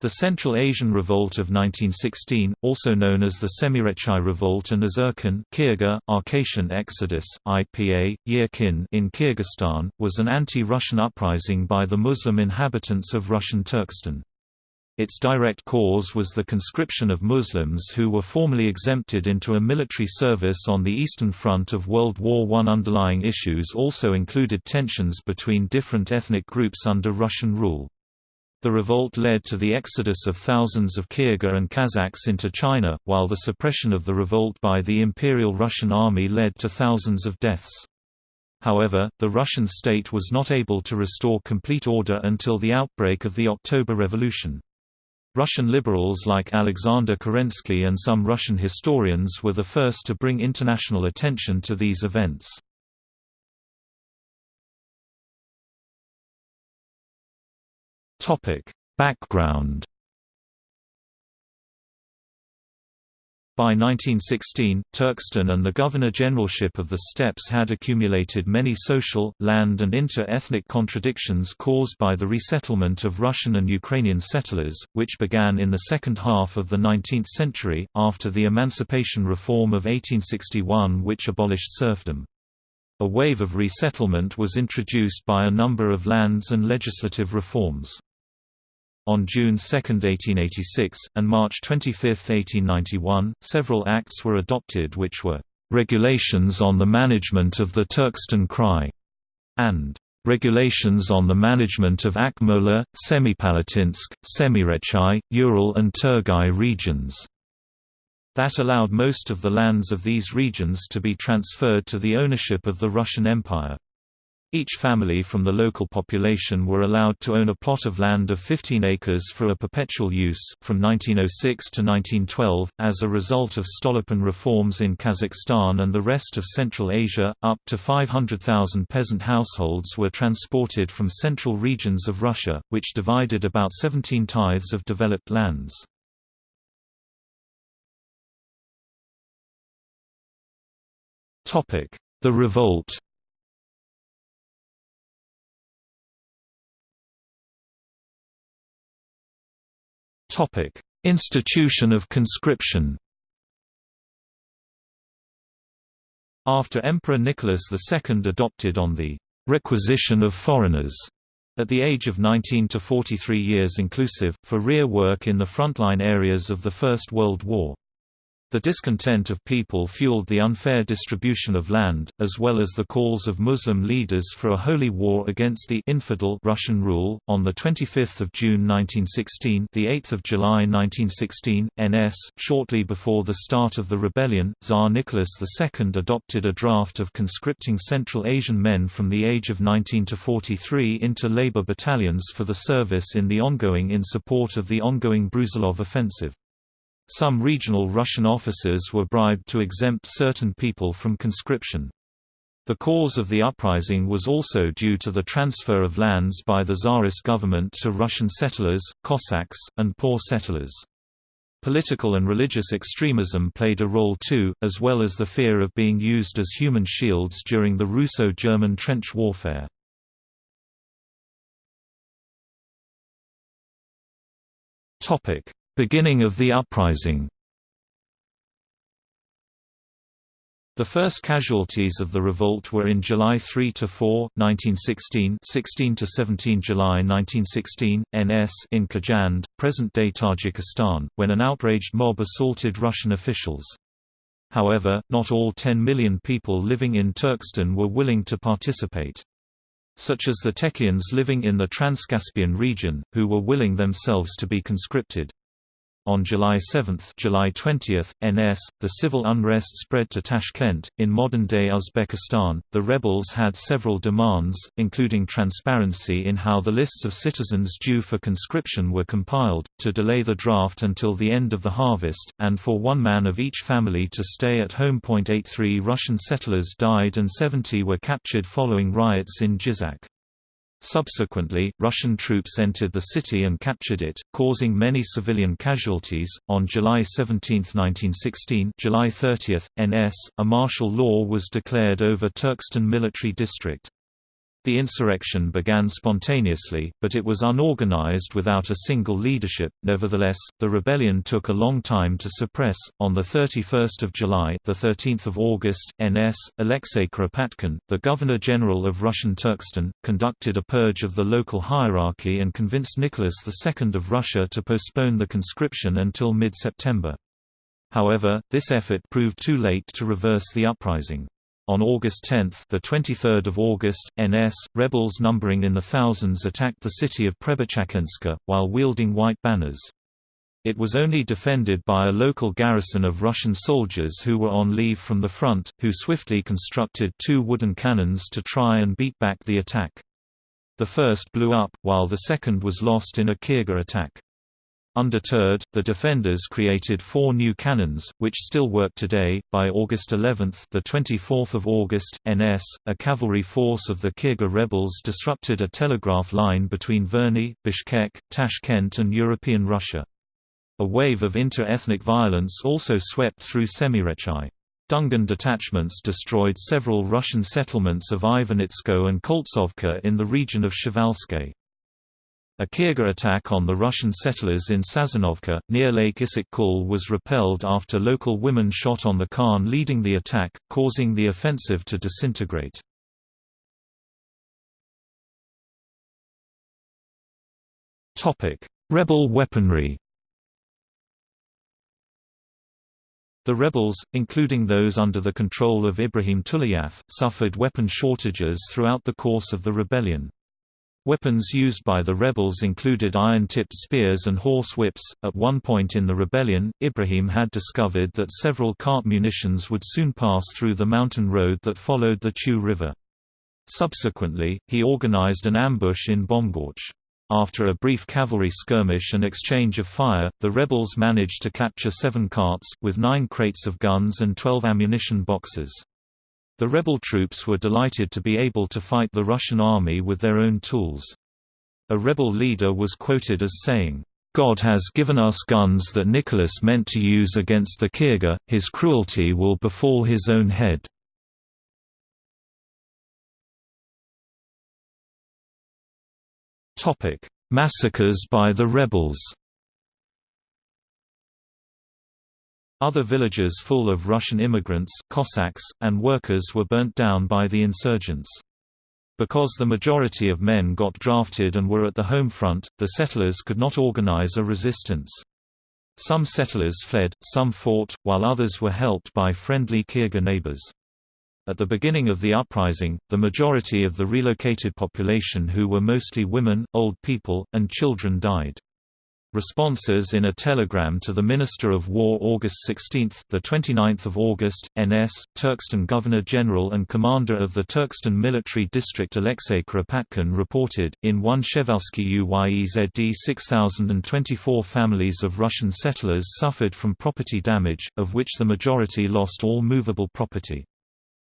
The Central Asian Revolt of 1916, also known as the Semirechye Revolt and Azerkin Kyrgyz, Arcatian Exodus, IPA, Yerkin in Kyrgyzstan, was an anti-Russian uprising by the Muslim inhabitants of Russian Turkestan. Its direct cause was the conscription of Muslims who were formally exempted into a military service on the Eastern Front of World War I. Underlying issues also included tensions between different ethnic groups under Russian rule. The revolt led to the exodus of thousands of Kyrgyz and Kazakhs into China, while the suppression of the revolt by the Imperial Russian Army led to thousands of deaths. However, the Russian state was not able to restore complete order until the outbreak of the October Revolution. Russian liberals like Alexander Kerensky and some Russian historians were the first to bring international attention to these events. Topic: Background. By 1916, Turkestan and the Governor-Generalship of the Steppes had accumulated many social, land and inter-ethnic contradictions caused by the resettlement of Russian and Ukrainian settlers, which began in the second half of the 19th century, after the Emancipation Reform of 1861 which abolished serfdom. A wave of resettlement was introduced by a number of lands and legislative reforms. On June 2, 1886, and March 25, 1891, several acts were adopted which were "...regulations on the management of the Turkestan Krai", and "...regulations on the management of Akmola, Semipalatinsk, Semirechye, Ural and Turgai regions." That allowed most of the lands of these regions to be transferred to the ownership of the Russian Empire. Each family from the local population were allowed to own a plot of land of 15 acres for a perpetual use. From 1906 to 1912, as a result of Stolypin reforms in Kazakhstan and the rest of Central Asia, up to 500,000 peasant households were transported from central regions of Russia, which divided about 17 tithes of developed lands. The revolt Topic: Institution of conscription. After Emperor Nicholas II adopted on the requisition of foreigners at the age of 19 to 43 years inclusive, for rear work in the frontline areas of the First World War. The discontent of people fueled the unfair distribution of land, as well as the calls of Muslim leaders for a holy war against the infidel Russian rule. On the 25th of June 1916, the 8th of July 1916, NS, shortly before the start of the rebellion, Tsar Nicholas II adopted a draft of conscripting Central Asian men from the age of 19 to 43 into labor battalions for the service in the ongoing in support of the ongoing Brusilov offensive. Some regional Russian officers were bribed to exempt certain people from conscription. The cause of the uprising was also due to the transfer of lands by the Tsarist government to Russian settlers, Cossacks, and poor settlers. Political and religious extremism played a role too, as well as the fear of being used as human shields during the Russo-German trench warfare. Beginning of the uprising The first casualties of the revolt were in July 3–4, 1916 16–17 July 1916, NS in Khujand, present-day Tajikistan, when an outraged mob assaulted Russian officials. However, not all 10 million people living in Turkestan were willing to participate. Such as the Tekians living in the Transcaspian region, who were willing themselves to be conscripted. On July 7, July 20, NS, the civil unrest spread to Tashkent, in modern-day Uzbekistan. The rebels had several demands, including transparency in how the lists of citizens due for conscription were compiled, to delay the draft until the end of the harvest, and for one man of each family to stay at home. 83 Russian settlers died and 70 were captured following riots in Jizak. Subsequently, Russian troops entered the city and captured it, causing many civilian casualties. On July 17, 1916, July 30, NS, a martial law was declared over Turkestan Military District. The insurrection began spontaneously, but it was unorganized without a single leadership. Nevertheless, the rebellion took a long time to suppress. On the 31st of July, the 13th of August, NS Alexei Kuropatkin, the Governor-General of Russian Turkestan, conducted a purge of the local hierarchy and convinced Nicholas II of Russia to postpone the conscription until mid-September. However, this effort proved too late to reverse the uprising. On August 10, the 23rd of August, NS rebels numbering in the thousands attacked the city of Prebyachkentska while wielding white banners. It was only defended by a local garrison of Russian soldiers who were on leave from the front, who swiftly constructed two wooden cannons to try and beat back the attack. The first blew up, while the second was lost in a Kierga attack. Undeterred, the defenders created four new cannons, which still work today. By August 11, the 24th of August, NS, a cavalry force of the Kyrgyz rebels disrupted a telegraph line between Verny, Bishkek, Tashkent, and European Russia. A wave of inter-ethnic violence also swept through Semirechye. Dungan detachments destroyed several Russian settlements of Ivanitsko and Koltsovka in the region of Przevalskie. A Kyrgyz attack on the Russian settlers in Sazanovka, near Lake Issyk-Kul was repelled after local women shot on the Khan leading the attack, causing the offensive to disintegrate. Rebel weaponry The rebels, including those under the control of Ibrahim Tulayev, suffered weapon shortages throughout the course of the rebellion. Weapons used by the rebels included iron-tipped spears and horse whips. At one point in the rebellion, Ibrahim had discovered that several cart munitions would soon pass through the mountain road that followed the Chu River. Subsequently, he organized an ambush in Bomgorch. After a brief cavalry skirmish and exchange of fire, the rebels managed to capture seven carts, with nine crates of guns and twelve ammunition boxes. The rebel troops were delighted to be able to fight the Russian army with their own tools. A rebel leader was quoted as saying, God has given us guns that Nicholas meant to use against the Kyrgyz, his cruelty will befall his own head. Massacres by the rebels Other villages full of Russian immigrants, Cossacks, and workers were burnt down by the insurgents. Because the majority of men got drafted and were at the home front, the settlers could not organize a resistance. Some settlers fled, some fought, while others were helped by friendly Kyrgyz neighbors. At the beginning of the uprising, the majority of the relocated population who were mostly women, old people, and children died. Responses in a telegram to the Minister of War August 16, the 29th of August, NS, Turkestan Governor-General and Commander of the Turkestan Military District Alexei Kuropatkin reported, in one Przevalskie Uyezd 6,024 families of Russian settlers suffered from property damage, of which the majority lost all movable property.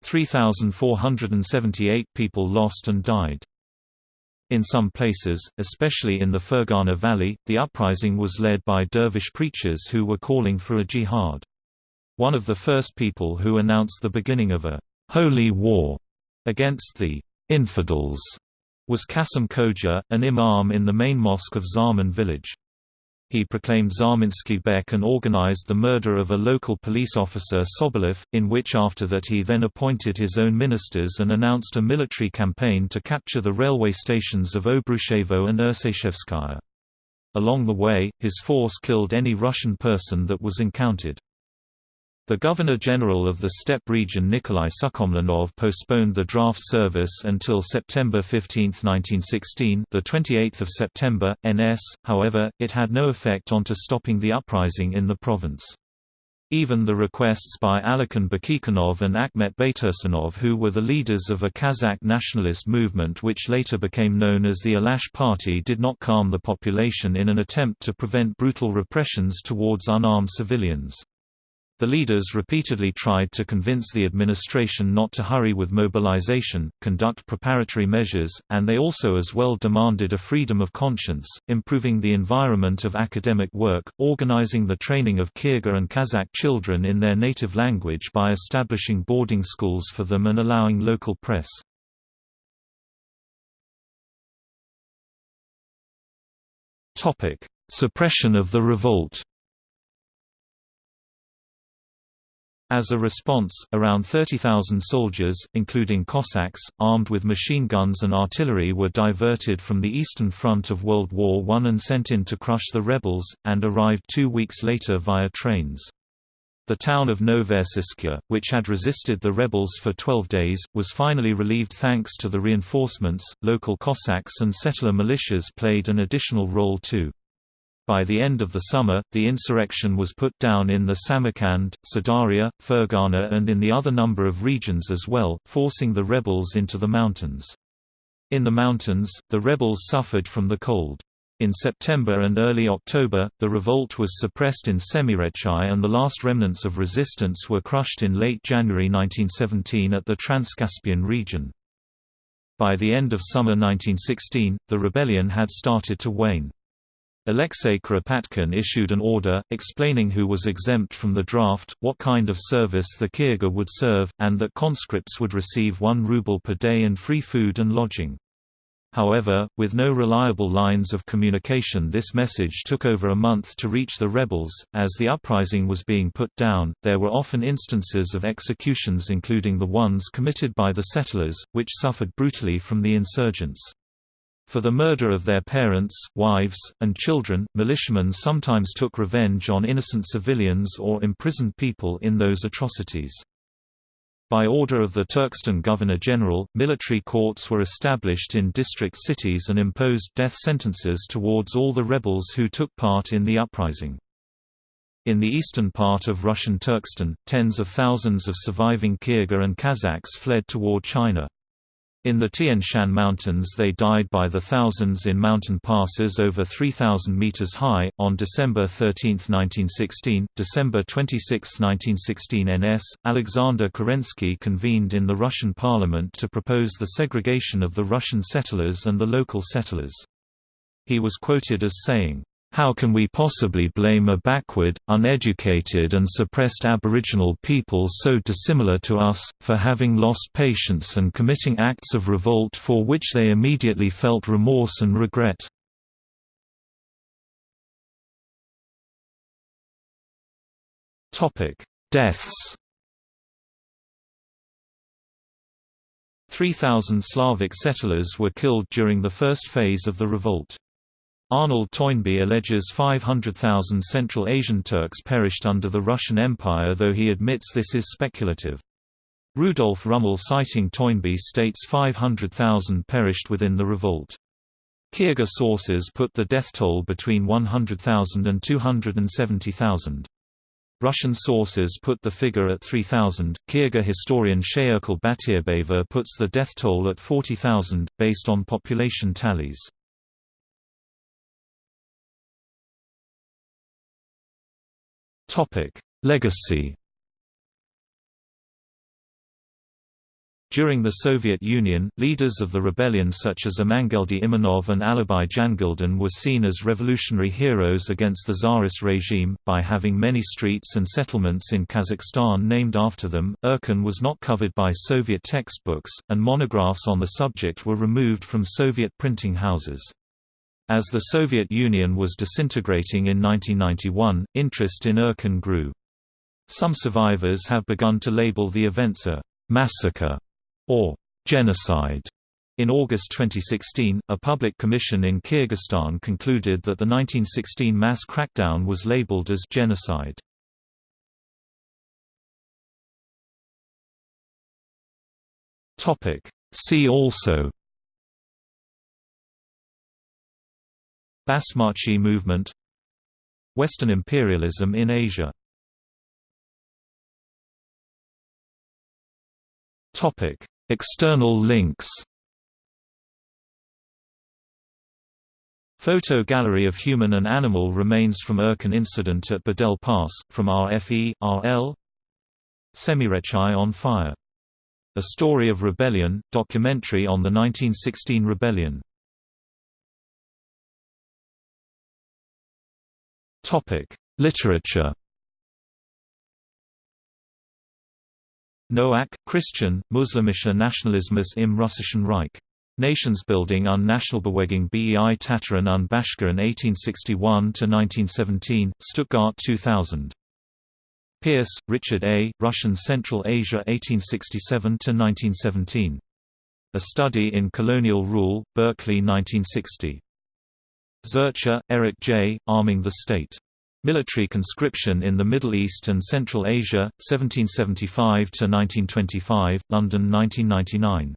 3,478 people lost and died. In some places, especially in the Fergana Valley, the uprising was led by dervish preachers who were calling for a jihad. One of the first people who announced the beginning of a «holy war» against the «infidels» was Kasim Koja, an imam in the main mosque of Zarman village he proclaimed Zarminsky Bek and organized the murder of a local police officer Sobolev, in which after that he then appointed his own ministers and announced a military campaign to capture the railway stations of Obruchevo and Ursashevskaya. Along the way, his force killed any Russian person that was encountered. The Governor-General of the Steppe region Nikolai Sukhomlinov postponed the draft service until September 15, 1916 the 28th of September, NS, however, it had no effect onto stopping the uprising in the province. Even the requests by Alikhan Bukeikhanov and Akhmet Baytursunov who were the leaders of a Kazakh nationalist movement which later became known as the Alash Party did not calm the population in an attempt to prevent brutal repressions towards unarmed civilians. The leaders repeatedly tried to convince the administration not to hurry with mobilization, conduct preparatory measures, and they also as well demanded a freedom of conscience, improving the environment of academic work, organizing the training of Kyrgyz and Kazakh children in their native language by establishing boarding schools for them and allowing local press. Suppression of the revolt As a response, around 30,000 soldiers, including Cossacks, armed with machine guns and artillery were diverted from the eastern front of World War I and sent in to crush the rebels, and arrived two weeks later via trains. The town of Novorossiysk, which had resisted the rebels for 12 days, was finally relieved thanks to the reinforcements. Local Cossacks and settler militias played an additional role too. By the end of the summer, the insurrection was put down in the Samarkand, Sirdarya, Fergana and in the other number of regions as well, forcing the rebels into the mountains. In the mountains, the rebels suffered from the cold. In September and early October, the revolt was suppressed in Semirechye and the last remnants of resistance were crushed in late January 1917 at the Transcaspian region. By the end of summer 1916, the rebellion had started to wane. Alexei Kuropatkin issued an order, explaining who was exempt from the draft, what kind of service the Kyrgyz would serve, and that conscripts would receive one ruble per day and free food and lodging. However, with no reliable lines of communication this message took over a month to reach the rebels. As the uprising was being put down, there were often instances of executions including the ones committed by the settlers, which suffered brutally from the insurgents. For the murder of their parents, wives, and children, militiamen sometimes took revenge on innocent civilians or imprisoned people in those atrocities. By order of the Turkestan Governor-General, military courts were established in district cities and imposed death sentences towards all the rebels who took part in the uprising. In the eastern part of Russian Turkestan, tens of thousands of surviving Kyrgyz and Kazakhs fled toward China. In the Tian Shan Mountains they died by the thousands in mountain passes over 3,000 meters high. On December 13, 1916, December 26, 1916 NS, Alexander Kerensky convened in the Russian parliament to propose the segregation of the Russian settlers and the local settlers. He was quoted as saying, how can we possibly blame a backward, uneducated and suppressed Aboriginal people so dissimilar to us, for having lost patience and committing acts of revolt for which they immediately felt remorse and regret? Deaths 3,000 Slavic settlers were killed during the first phase of the revolt. Arnold Toynbee alleges 500,000 Central Asian Turks perished under the Russian Empire though he admits this is speculative. Rudolf Rummel citing Toynbee states 500,000 perished within the revolt. Kyrgyz sources put the death toll between 100,000 and 270,000. Russian sources put the figure at 3,000. Kyrgyz historian Shayerkul Batirbeva puts the death toll at 40,000, based on population tallies. Topic: Legacy. During the Soviet Union, leaders of the rebellion such as Amangeldi Imanov and Alibi Jangildin were seen as revolutionary heroes against the Tsarist regime, by having many streets and settlements in Kazakhstan named after them. Erkin was not covered by Soviet textbooks, and monographs on the subject were removed from Soviet printing houses. As the Soviet Union was disintegrating in 1991, interest in Erkin grew. Some survivors have begun to label the events a «massacre» or «genocide». In August 2016, a public commission in Kyrgyzstan concluded that the 1916 mass crackdown was labeled as genocide. See also Basmachi movement Western imperialism in Asia. External links. Photo gallery of human and animal remains from Erkan incident at Bedel Pass, from RFE, RL Semirechye on fire. A Story of Rebellion, documentary on the 1916 rebellion Literature. Noack, Christian, Muslimischer Nationalismus im Russischen Reich. Nationsbildung und Nationalbewegung bei Tataren und Bashkiren 1861–1917, Stuttgart 2000. Pierce, Richard A., Russian Central Asia 1867–1917. A Study in Colonial Rule, Berkeley 1960. Zurcher, Eric J., Arming the State. Military Conscription in the Middle East and Central Asia, 1775–1925, London 1999.